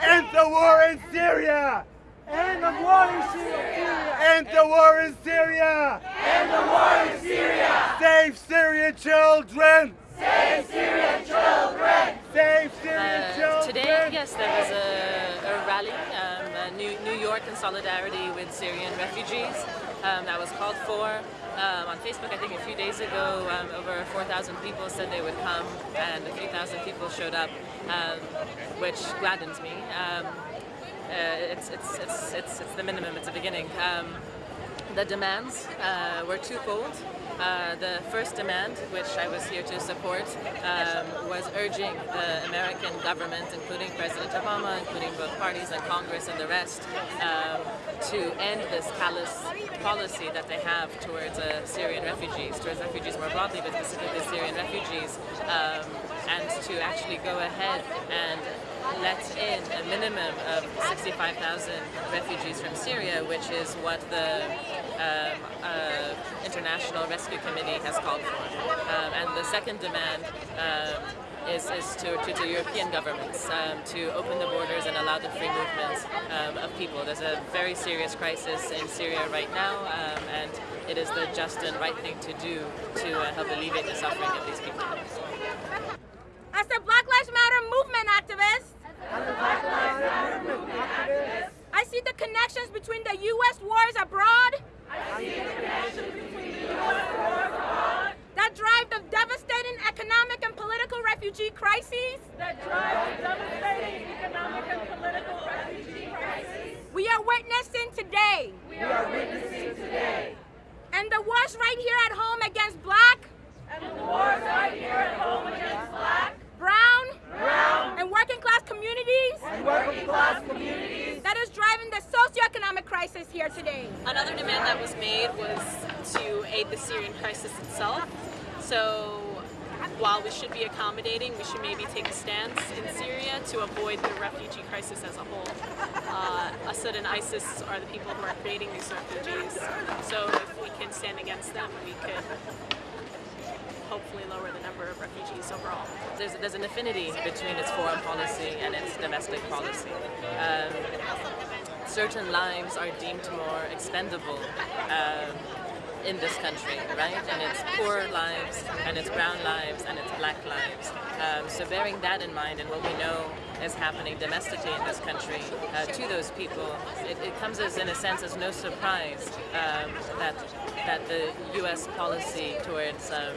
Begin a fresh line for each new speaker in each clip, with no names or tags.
End the war in Syria!
End the war in Syria!
End the war in Syria!
End the war in Syria!
Save Syrian children!
Save Syrian children!
Save Syrian
Uh,
children!
today, yes, there was a, a rally, um, New, New York in solidarity with Syrian refugees um, that was called for. Um, on Facebook, I think a few days ago, um, over 4,000 people said they would come, and a few thousand people showed up, um, which gladdens me. Um, uh, it's, it's, it's, it's, it's the minimum, it's the beginning. The demands uh, were twofold. Uh, the first demand, which I was here to support, um, was urging the American government, including President Obama, including both parties and Congress and the rest, um, to end this callous policy that they have towards uh, Syrian refugees, towards refugees more broadly, but specifically Syrian refugees, um, and to actually go ahead and let in a minimum of 65,000 refugees from Syria, which is what the um, uh, International Rescue Committee has called for. Um, and the second demand um, is, is to, to, European governments um, to open the borders and allow the free movement um, of people. There's a very serious crisis in Syria right now, um, and it is the just and right thing to do to uh, help alleviate the suffering of these people.
As a Black Lives Matter movement activist, I see the connections between the U.S. wars abroad that drive the devastating economic and political refugee crises.
That drive the devastating economic and political refugee crises.
We are witnessing today.
We are witnessing today.
And the wars right here at home against black.
And the wars right here at home against black.
Brown,
brown,
and working class communities,
and working class communities
is driving the socioeconomic crisis here today.
Another demand that was made was to aid the Syrian crisis itself. So while we should be accommodating, we should maybe take a stance in Syria to avoid the refugee crisis as a whole. Uh, Assad and ISIS are the people who are creating these refugees. So if we can stand against them, we could hopefully lower the number of refugees overall.
There's, there's an affinity between its foreign policy and its domestic policy. Um, certain lives are deemed more expendable um, in this country, right? And it's poor lives, and it's brown lives, and it's black lives. Um, so bearing that in mind and what we know is happening domestically in this country uh, to those people, it, it, comes as, in a sense, as no surprise um, that that the U.S. policy towards um,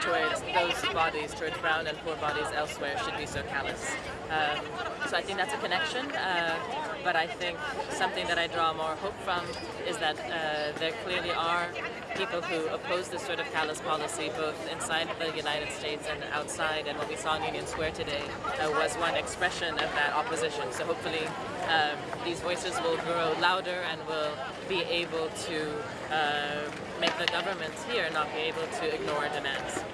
towards those bodies, towards brown and poor bodies elsewhere, should be so callous. Um, so I think that's a connection. Uh, but I think something that I draw more hope from is that uh, there clearly people who oppose this sort of callous policy, both inside the United States and outside. And what we saw in Union Square today uh, was one expression of that opposition. So hopefully um, these voices will grow louder and will be able to uh, make the governments here not be able to ignore demands.